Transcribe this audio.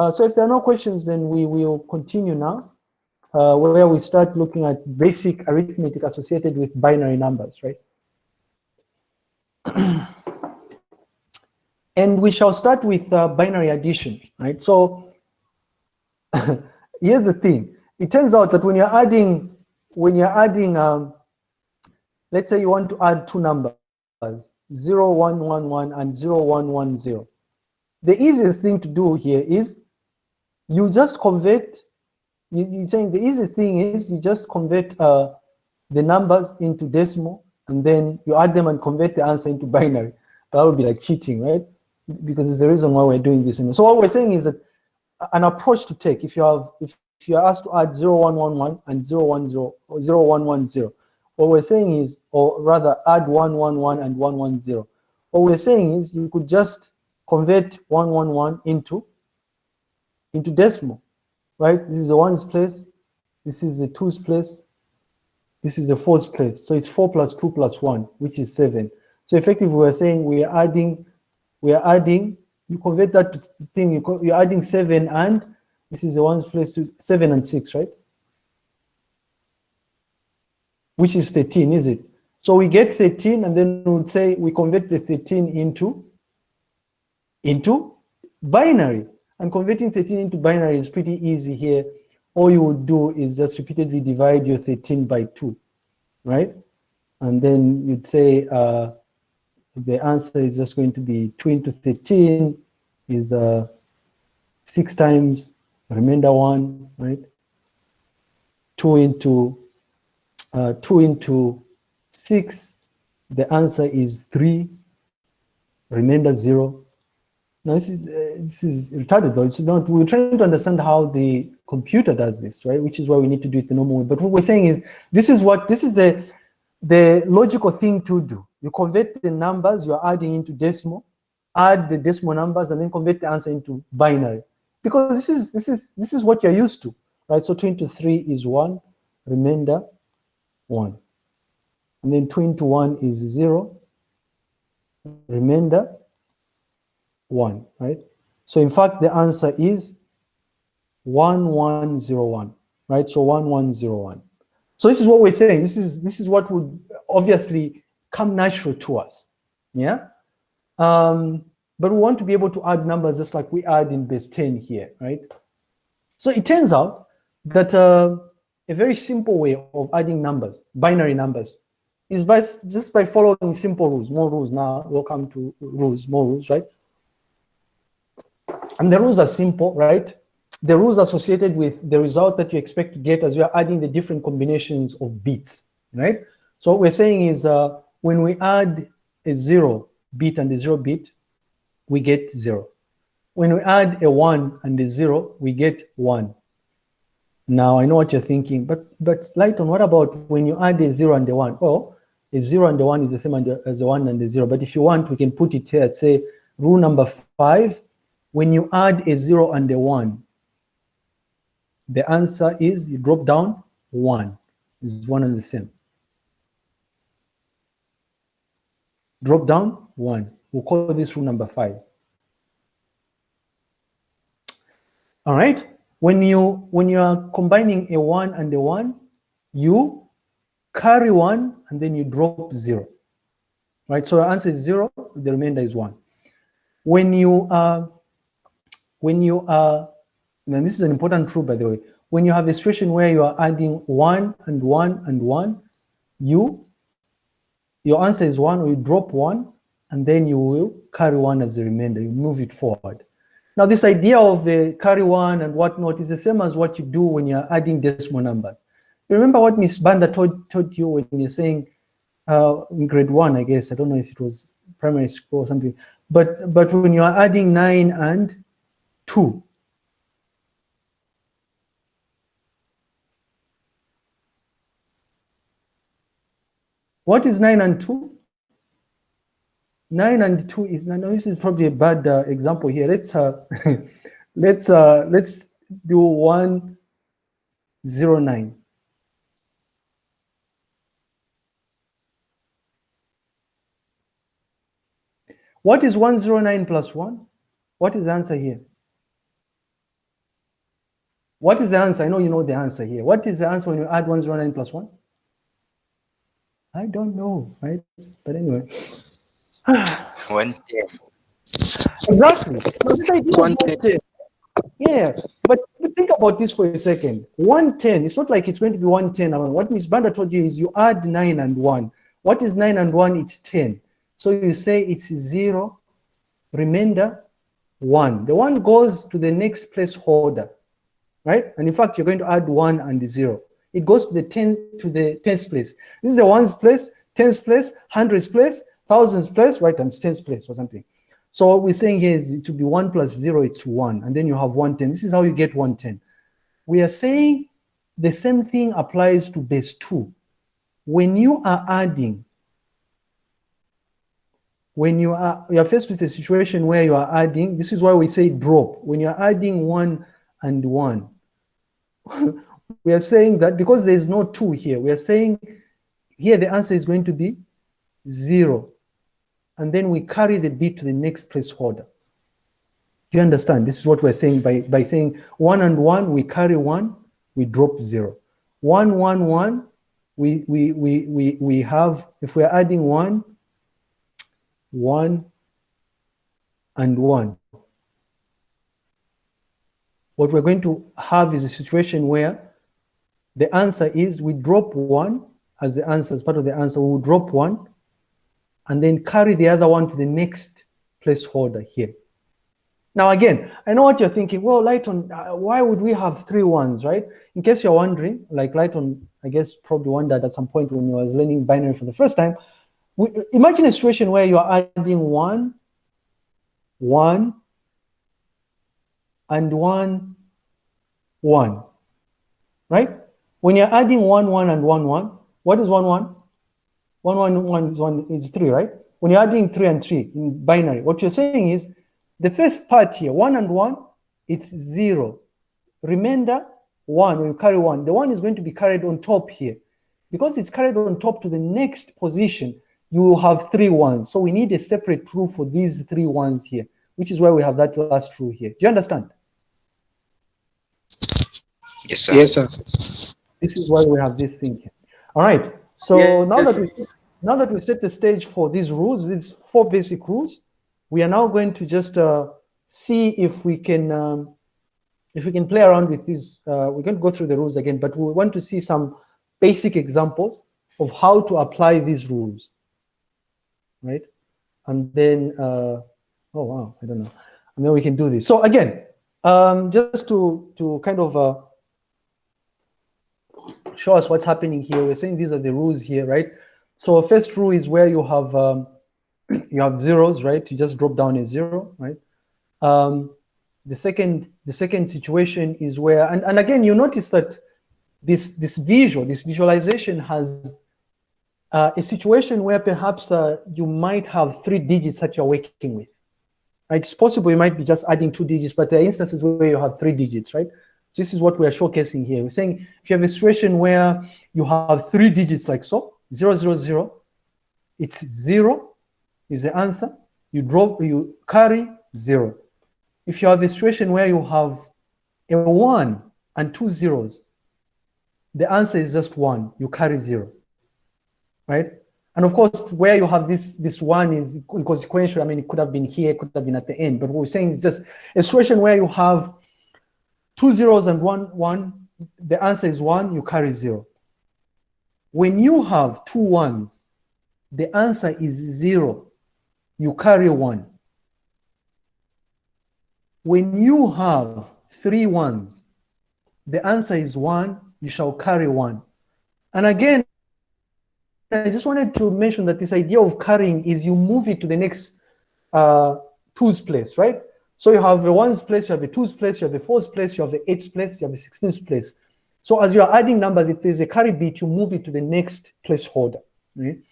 Uh, so if there are no questions, then we will continue now, uh, where we start looking at basic arithmetic associated with binary numbers, right? and we shall start with uh, binary addition, right? So here's the thing. It turns out that when you're adding, when you're adding, um, let's say you want to add two numbers, 0111 and 0110. The easiest thing to do here is you just convert, you, you're saying the easiest thing is you just convert uh, the numbers into decimal and then you add them and convert the answer into binary. That would be like cheating, right? Because it's the reason why we're doing this. So what we're saying is that an approach to take, if you have, if, if you're asked to add 0111 and 010 or 0110, what we're saying is, or rather add 111 and 110. What we're saying is you could just convert 111 into, into decimal, right? This is the ones place, this is the twos place, this is the fours place. So it's four plus two plus one, which is seven. So effectively we're saying we are adding, we are adding, you convert that thing, you you're adding seven and this is the ones place to seven and six, right? which is 13, is it? So we get 13 and then we would say we convert the 13 into, into binary. And converting 13 into binary is pretty easy here. All you would do is just repeatedly divide your 13 by 2, right? And then you'd say uh, the answer is just going to be 2 into 13 is uh, 6 times remainder 1, right? 2 into uh, 2 into 6, the answer is 3, remainder 0. Now this is, uh, this is retarded though, it's not, we're trying to understand how the computer does this, right? Which is why we need to do it the normal way. But what we're saying is, this is what, this is the, the logical thing to do. You convert the numbers you're adding into decimal, add the decimal numbers, and then convert the answer into binary. Because this is, this is, this is what you're used to, right? So 23 is 1, remainder 1. And then 2 into 1 is 0. Remainder 1, right? So in fact, the answer is 1101, right? So 1101. So this is what we're saying. This is, this is what would obviously come natural to us, yeah? Um, but we want to be able to add numbers just like we add in base 10 here, right? So it turns out that uh, a very simple way of adding numbers, binary numbers, is by just by following simple rules, more rules now, we'll come to rules, more rules, right? And the rules are simple, right? The rules associated with the result that you expect to get as we are adding the different combinations of bits, right? So what we're saying is uh, when we add a zero bit and a zero bit, we get zero. When we add a one and a zero, we get one. Now I know what you're thinking, but but Lighton, what about when you add a zero and a one? Oh, a zero and a one is the same as a one and a zero. But if you want, we can put it here. Say rule number five: when you add a zero and a one, the answer is you drop down one. Is one and the same. Drop down one. We'll call this rule number five. All right when you when you are combining a one and a one, you carry one and then you drop zero. Right? So the answer is zero, the remainder is one. When you are when you are and this is an important rule by the way, when you have a situation where you are adding one and one and one, you your answer is one, or you drop one, and then you will carry one as a remainder, you move it forward. Now, this idea of the carry one and whatnot is the same as what you do when you're adding decimal numbers. Remember what Miss Banda told, told you when you're saying uh, in grade one, I guess, I don't know if it was primary school or something, but, but when you are adding nine and two, what is nine and two? 9 and 2 is, now this is probably a bad uh, example here. Let's, uh, let's, uh, let's do 109. What is 109 plus 1? What is the answer here? What is the answer? I know you know the answer here. What is the answer when you add 109 plus 1? I don't know, right? But anyway. 110. Exactly. So this idea 110. Yeah, but, think about this for a second. 110, it's not like it's going to be 110. What Miss Banda told you is you add 9 and 1. What is 9 and 1? It's 10. So you say it's 0, remainder 1. The 1 goes to the next placeholder, right? And in fact, you're going to add 1 and the 0. It goes to the 10 to the 10th place. This is the ones place, tens place, hundreds place, thousands place, right? Times tens place or something. So what we're saying here is it will be 1 plus 0, it's 1. And then you have 110. This is how you get 110. We are saying the same thing applies to base 2. When you are adding, when you are, you are faced with a situation where you are adding, this is why we say drop. When you're adding 1 and 1, we are saying that because there is no 2 here, we are saying here the answer is going to be 0 and then we carry the bit to the next placeholder. You understand? This is what we're saying by, by saying one and one, we carry one, we drop zero. One, one, one, we, we, we, we, we have, if we're adding one, one, and one. What we're going to have is a situation where the answer is we drop one as the answer, as part of the answer, we will drop one, and then carry the other one to the next placeholder here. Now again, I know what you're thinking, well, Lighton, uh, why would we have three ones, right? In case you're wondering, like Lighton, I guess probably wondered at some point when you was learning binary for the first time, we, imagine a situation where you're adding one, one, and one, one, right? When you're adding one, one, and one, one, what is one, one? One, one, one is one is three, right? When you're adding three and three in binary, what you're saying is the first part here, one and one, it's zero. Remainder, one, when you carry one, the one is going to be carried on top here. Because it's carried on top to the next position, you will have three ones. So we need a separate rule for these three ones here, which is why we have that last rule here. Do you understand? Yes, sir. Yes, sir. This is why we have this thing here. All right. So Yeah, now yes. that we, now that we set the stage for these rules, these four basic rules, we are now going to just uh, see if we can um, if we can play around with these. Uh, we're going to go through the rules again, but we want to see some basic examples of how to apply these rules, right? And then, uh, oh wow, I don't know. And then we can do this. So again, um, just to to kind of uh, show us what's happening here. We're saying these are the rules here, right? So first rule is where you have um, you have zeros, right? You just drop down a zero, right? Um, the second the second situation is where and, and again you notice that this this visual this visualization has uh, a situation where perhaps uh, you might have three digits that you're working with. Right? It's possible you might be just adding two digits, but there are instances where you have three digits, right? This is what we are showcasing here. We're saying if you have a situation where you have three digits like so, zero, zero, zero, it's zero is the answer. You drop, you carry zero. If you have a situation where you have a one and two zeros, the answer is just one, you carry zero, right? And of course, where you have this, this one is inconsequential. I mean, it could have been here, it could have been at the end, but what we're saying is just a situation where you have two zeros and one, one, the answer is one, you carry zero. When you have two ones, the answer is zero, you carry one. When you have three ones, the answer is one, you shall carry one. And again, I just wanted to mention that this idea of carrying is you move it to the next uh, twos place, right? So you have the ones place, you have the twos place, you have the fours place, you have the eights place, you have the sixteens place. So as you are adding numbers, if there's a carry bit, you move it to the next placeholder. Right?